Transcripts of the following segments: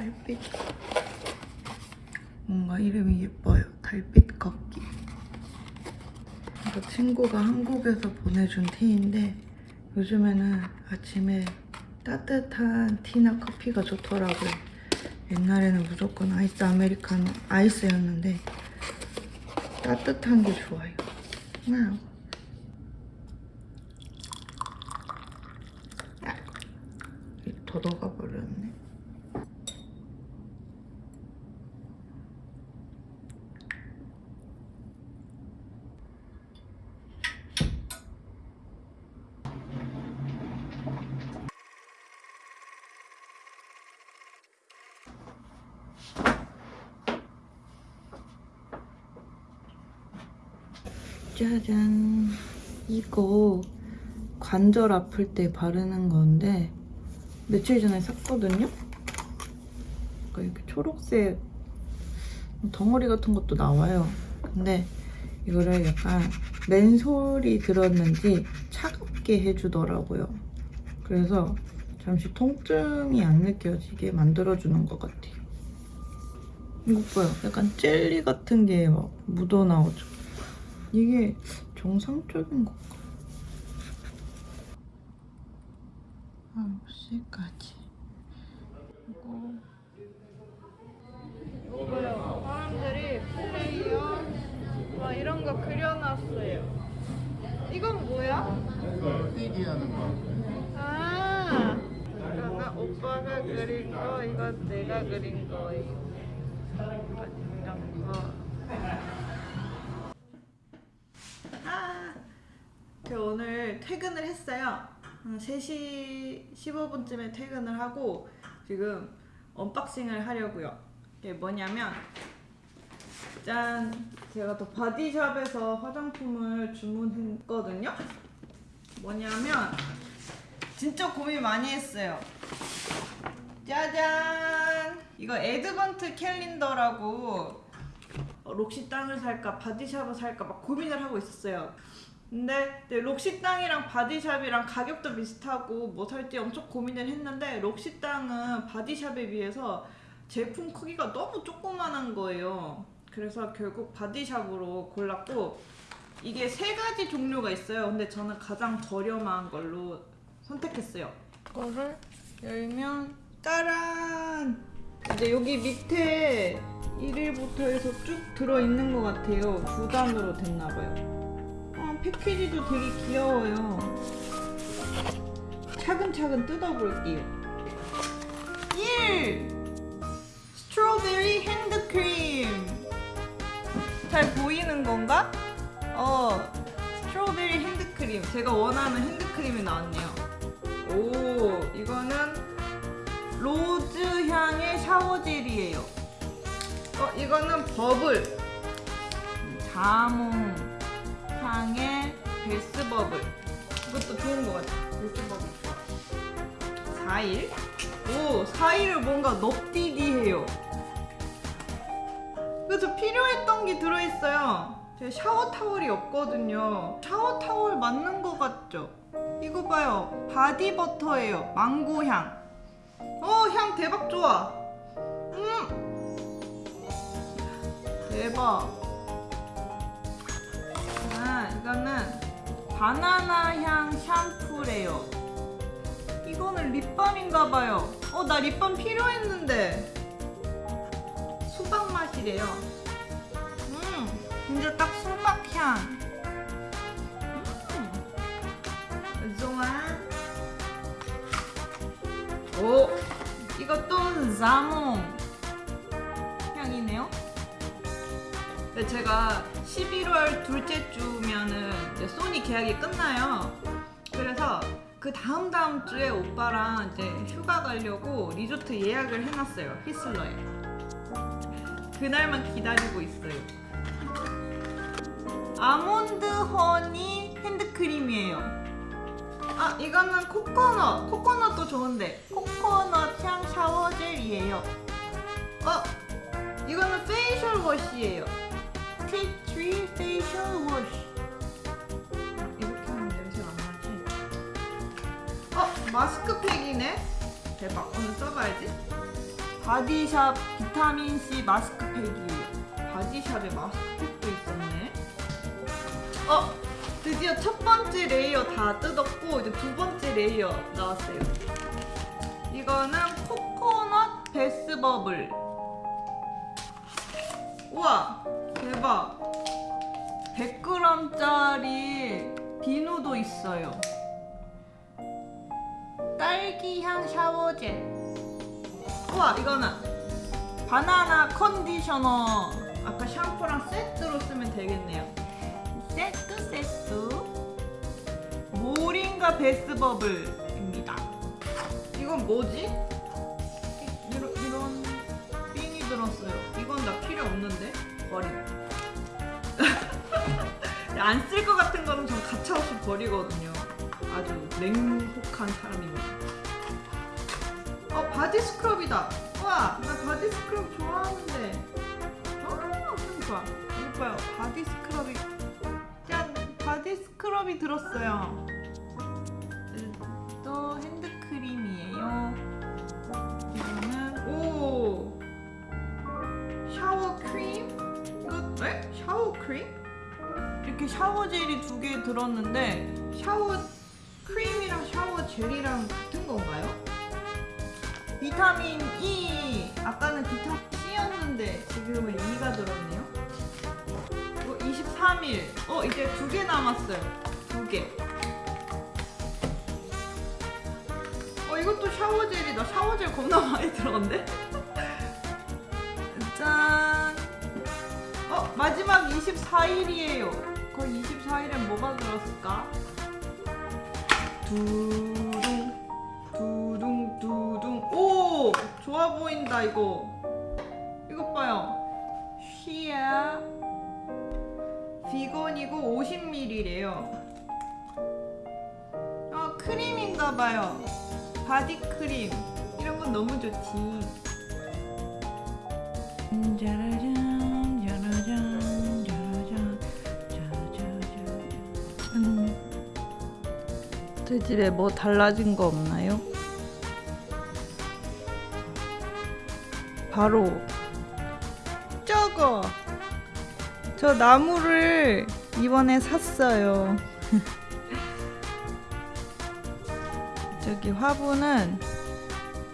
달빛. 뭔가 이름이 예뻐요. 달빛 걷기. 이거 친구가 한국에서 보내준 tea인데 요즘에는 아침에 따뜻한 tea나 커피가 좋더라고요. 옛날에는 무조건 아이스 아메리카노 아이스였는데 따뜻한 게 좋아요. wow. 아, 더 녹아 버렸네. 짜잔. 이거 관절 아플 때 바르는 건데 며칠 전에 샀거든요? 그러니까 이렇게 초록색 덩어리 같은 것도 나와요. 근데 이거를 약간 맨솔이 들었는지 차갑게 해주더라고요. 그래서 잠시 통증이 안 느껴지게 만들어주는 것 같아요. 이거 봐요. 약간 젤리 같은 게 막 묻어나오죠. 이게 정상적인 건가? 9시까지. 이거. 이거요. 사람들이 플레이어 막 이런 거 그려놨어요. 이건 뭐야? 뛰기 하는 거. 아, 이거는 오빠가 그린 거, 이건 내가 그린 거예요. 이런 거. 오늘 퇴근을 했어요. 한 3시 15분쯤에 퇴근을 하고 지금 unboxing을 하려고요. 이게 뭐냐면 짠! 제가 또 바디샵에서 화장품을 주문했거든요. 뭐냐면 진짜 고민 많이 했어요. 짜잔! 이거 Advent calendar라고 어, 록시땅을 살까 바디샵을 살까 막 고민을 하고 있었어요. 근데 네, 록시땅이랑 바디샵이랑 가격도 비슷하고 뭐 살지 엄청 고민을 했는데 록시땅은 바디샵에 비해서 제품 크기가 너무 조그만한 거예요. 그래서 결국 바디샵으로 골랐고 이게 세 가지 종류가 있어요. 근데 저는 가장 저렴한 걸로 선택했어요. 이거를 열면 짜란! 이제 여기 밑에 1일부터 해서 쭉 들어있는 것 같아요. 두 단으로 됐나봐요. 아, 패키지도 되게 귀여워요. 차근차근 뜯어볼게요. 1! 스트로베리 핸드크림. 잘 보이는 건가? 어, strawberry 핸드크림. 제가 원하는 핸드크림이 나왔네요. 오, 이거는 rose 향의 shower gel이에요. 어, 이거는 버블. 자몽 향의 bath bubble. 이것도 좋은 것 같아. bath bubble 좋아. 4일. 오, 4일을 뭔가 넙디디해요. 그래서 필요했던 게 들어있어요. 제 샤워 타월이 없거든요. 샤워 타월 맞는 것 같죠? 이거 봐요. body butter예요. 망고 향. 어, 향 대박 좋아. 음. 대박. 아, 이거는 바나나 향 샴푸래요. 이거는 lip balm인가 봐요. 어, 나 lip balm 필요했는데. 수박 맛이래요. 음, 진짜 딱 수박 향. 음, 좋아. 오, 이것도 자몽 제가 11월 둘째 주면은 소니 계약이 끝나요. 그래서 그 다음 다음 주에 오빠랑 이제 휴가 가려고 리조트 예약을 해놨어요. 휘슬러에. 그날만 기다리고 있어요. 아몬드 honey 핸드크림이에요. 아 이거는 코코넛 코코넛도 좋은데 코코넛 향 샤워젤이에요 어 이거는 facial wash예요 tea tree facial wash 이렇게 하면 냄새가 안 나지? 마스크팩이네? 대박. 오늘 써봐야지. 바디샵 비타민C 마스크팩이에요. 바디샵에 마스크팩도 있었네. 어! 드디어 첫 번째 layer 다 뜯었고 이제 두 번째 layer 나왔어요. 이거는 코코넛 bath bubble. 우와 대박 100g짜리 비누도 있어요. 딸기향 샤워젤 우와 이거는 바나나 컨디셔너. 아까 샴푸랑 세트로 쓰면 되겠네요. 세트 세트. 모링가 베스버블입니다. 이건 뭐지? 이- 이런, 이런 삥이 들었어요. 이건 나 필요 없는데 버림 안 쓸 것 같은 거는 전 가차없이 버리거든요. 아주 냉혹한 사람입니다. 어 body scrub이다. 와 나 body scrub 좋아하는데. 어 참 좋아. 이거 봐요. body scrub이 짠. body scrub이 들었어요. 또 핸드크림이에요. 이거는 오! 샤워 크림? 이거 에? 샤워 크림? 이렇게 샤워 젤이 두 개 들었는데 샤워 크림이랑 샤워 젤이랑 같은 건가요? 비타민 E 아까는 비타민 C였는데 지금은 E가 들었네요. 이거 23일. 어 이제 두 개 남았어요. 두 개. 어 이것도 샤워 젤이다. 샤워 젤 겁나 많이 들었는데? 짠. 어 마지막 24일이에요. 그 24일엔 뭐가 들었을까? 두둥 두둥 두둥. 오! 좋아 보인다 이거. 이것 봐요. 쉬야. 비건이고 50ml래요. 어 크림인가 봐요. 바디 크림. 이런 건 너무 좋지. 짜 재질에 뭐 달라진 거 없나요? 바로 저거 저 나무를 이번에 샀어요 저기 화분은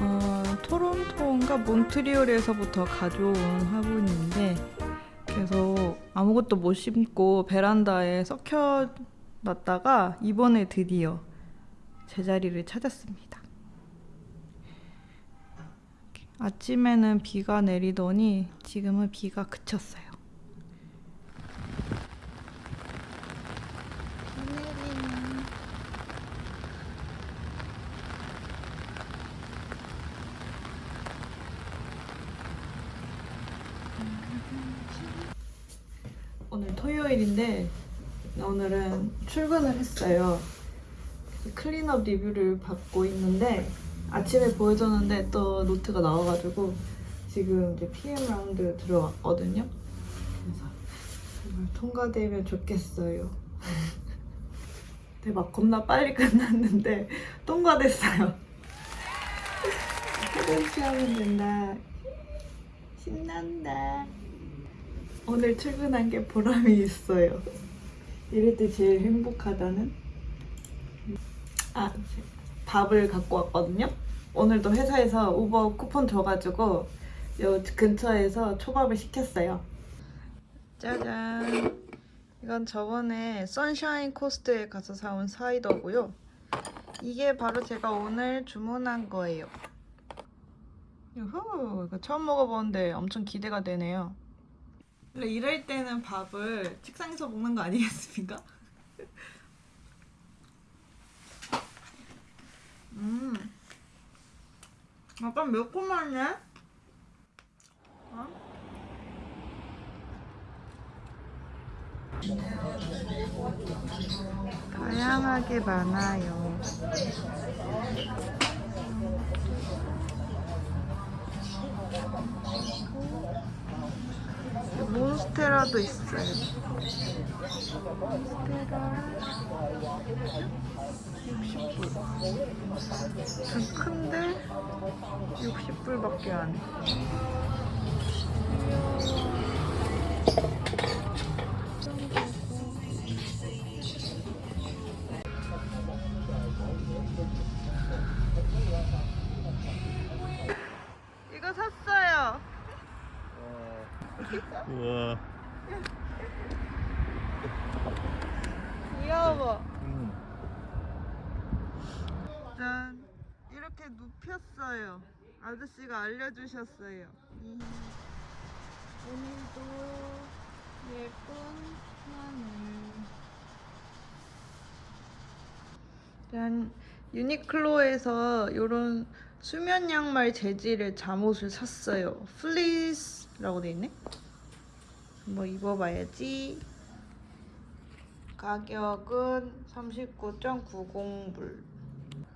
어, 토론토인가 몬트리올에서부터 가져온 화분인데 계속 아무것도 못 심고 베란다에 썩혀 놨다가 이번에 드디어 제자리를 찾았습니다. 아침에는 비가 내리더니 지금은 비가 그쳤어요. 오늘 토요일인데 오늘은 출근을 했어요. cleanup 리뷰를 받고 있는데 아침에 보여줬는데 또 노트가 나와가지고 지금 이제 PM round 들어왔거든요. 그래서 정말 통과되면 좋겠어요. 대박 겁나 빨리 끝났는데 통과됐어요. 퇴근 하면 된다. 신난다. 오늘 출근한 게 보람이 있어요. 이럴 때 제일 행복하다는? 아, 밥을 갖고 왔거든요. 오늘도 회사에서 우버 쿠폰 줘가지고 요 근처에서 초밥을 시켰어요. 짜잔. 이건 저번에 선샤인 코스트에 가서 사온 사이더고요. 이게 바로 제가 오늘 주문한 거예요. 유후, 이거 처음 먹어보는데 엄청 기대가 되네요. 원래 이럴 때는 밥을 책상에서 먹는 거 아니겠습니까? 음, 약간 매콤하네. 어? 다양하게 많아요. 스테라도 있어요. 몬스테라 60불. 좀 큰데 60불밖에 안 해. 우와. 귀여워. 음. 짠. 이렇게 눕혔어요. 아저씨가 알려주셨어요. 이- 오늘도 예쁜 하늘. 짠. 유니클로에서 이런 수면 양말 재질의 잠옷을 샀어요. 플리스라고 돼 있네. 한번 입어봐야지. 가격은 39.90불.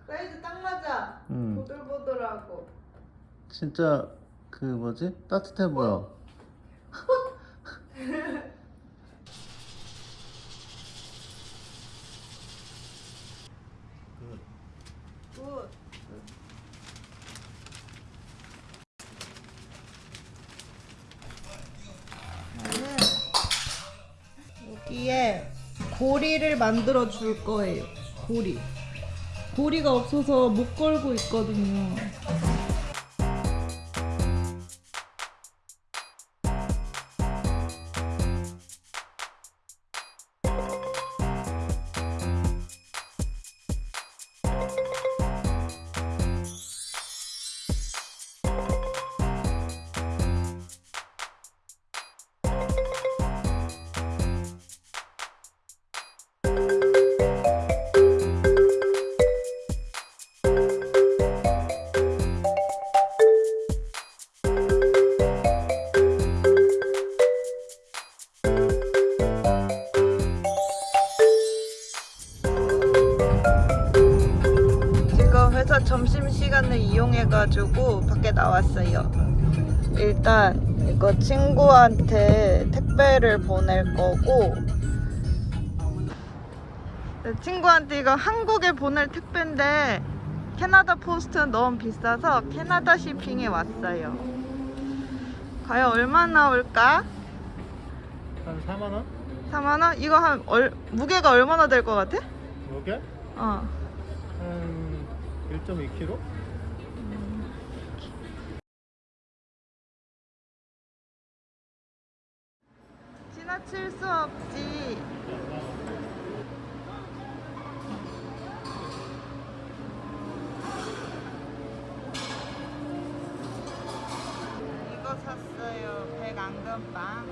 사이즈 딱 맞아. 음. 보들보들하고. 진짜 그 뭐지? 따뜻해 보여. 만들어 줄 거예요. 고리. 고리가 없어서 못 걸고 있거든요. 이용해가지고 밖에 나왔어요. 일단 이거 친구한테 택배를 보낼 거고 네, 친구한테 이거 한국에 보낼 택배인데 캐나다 포스트는 너무 비싸서 캐나다 shipping에 왔어요. 과연 얼마나 올까? 한 4만 원? 4만 원? 이거 한 얼, 무게가 얼마나 될 것 같아? 요게? 어. 한 1.2kg? 지나칠 수 없지. 이거 샀어요. 백안금빵,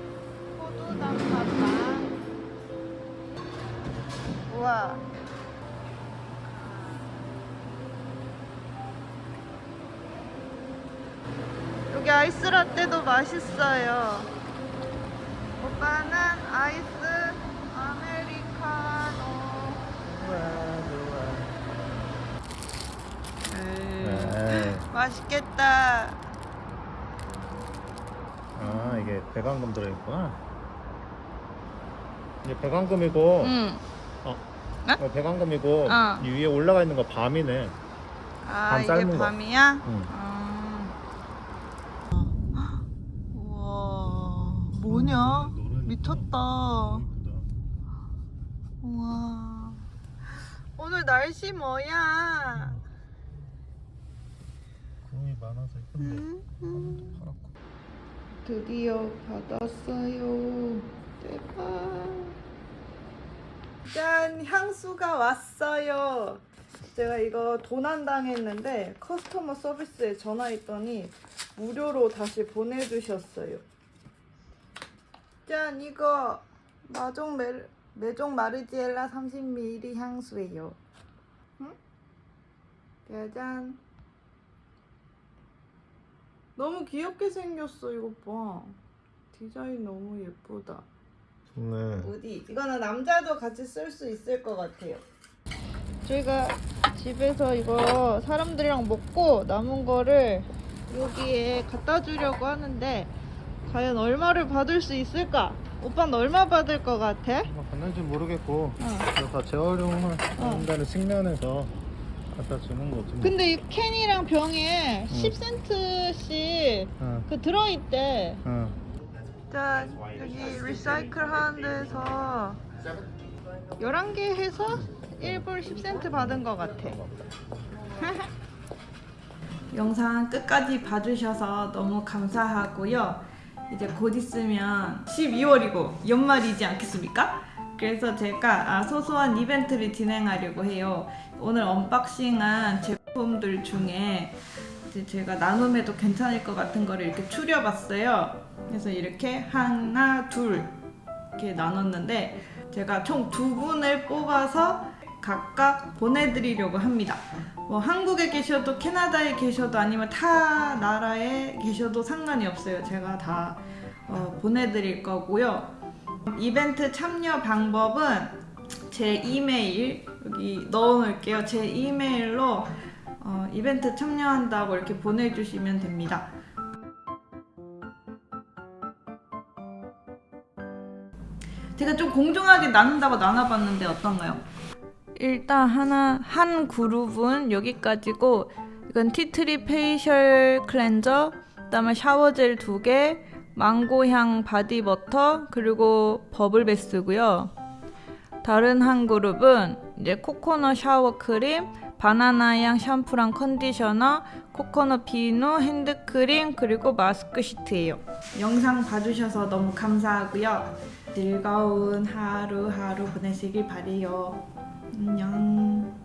호두 단팥빵. 우와. 여기 아이스라떼도 맛있어요. 오빠는 아이스 아메리카노. 네. 맛있겠다. 아 이게 배관금 들어있구나 이게 배관금이고 응. 어. 네? 어, 배관금이고 어. 이 위에 올라가 있는 거 밤이네 아 밤 이게. 밤이야? 응. 아. 우와 뭐냐? 미쳤다. 우와 오늘 날씨 뭐야? 구름이 많아서 예쁜데 음, 음. 파랗고 드디어 받았어요. 대박. 짠! 향수가 왔어요. 제가 이거 도난 당했는데 커스터머 서비스에 전화했더니 무료로 다시 보내주셨어요. 짠! 이거 마종 메, 메종 마르지엘라 30ml 향수예요. 응? 짜잔. 너무 귀엽게 생겼어 이거 봐. 디자인 너무 예쁘다. 좋네 어디? 이거는 남자도 같이 쓸 수 있을 것 같아요. 저희가 집에서 이거 사람들이랑 먹고 남은 거를 여기에 갖다 주려고 하는데 과연 얼마를 받을 수 있을까? 오빠는 얼마 받을 것 같아? 뭐 받는지 모르겠고 어. 이거 다 재활용을 한다는 측면에서 갖다 주는 거지. 뭐. 근데 이 캔이랑 병에 응. 10센트씩 응, 그 들어있대. 응. 자, 여기 리사이클 하는 데서 11개 해서 1불 10센트 받은 것 같아. 영상 끝까지 봐주셔서 너무 감사하고요. 이제 곧 있으면 12월이고 연말이지 않겠습니까? 그래서 제가 아, 소소한 이벤트를 진행하려고 해요. 오늘 언박싱한 제품들 중에 제가 나눔해도 괜찮을 것 같은 거를 이렇게 추려봤어요. 그래서 이렇게 하나, 둘 이렇게 나눴는데 제가 총 두 분을 뽑아서 각각 보내드리려고 합니다. 뭐 한국에 계셔도 캐나다에 계셔도 아니면 타 나라에 계셔도 상관이 없어요. 제가 다 어, 보내드릴 거고요. 이벤트 참여 방법은 제 이메일 여기 넣어놓을게요. 제 이메일로 어, 이벤트 참여한다고 이렇게 보내주시면 됩니다. 제가 좀 공정하게 나눈다고 나눠봤는데 어떤가요? 일단 하나 한 그룹은 여기까지고 이건 tea tree facial cleanser 그다음에 shower gel 두 개, 망고향 body butter 그리고 bubble bath고요. 다른 한 그룹은 이제 코코넛 샤워 크림, 바나나향 샴푸랑 conditioner, 코코넛 비누, 핸드크림 그리고 마스크 시트예요. 영상 봐주셔서 너무 감사하고요. 즐거운 하루하루 보내시길 바래요. 안녕.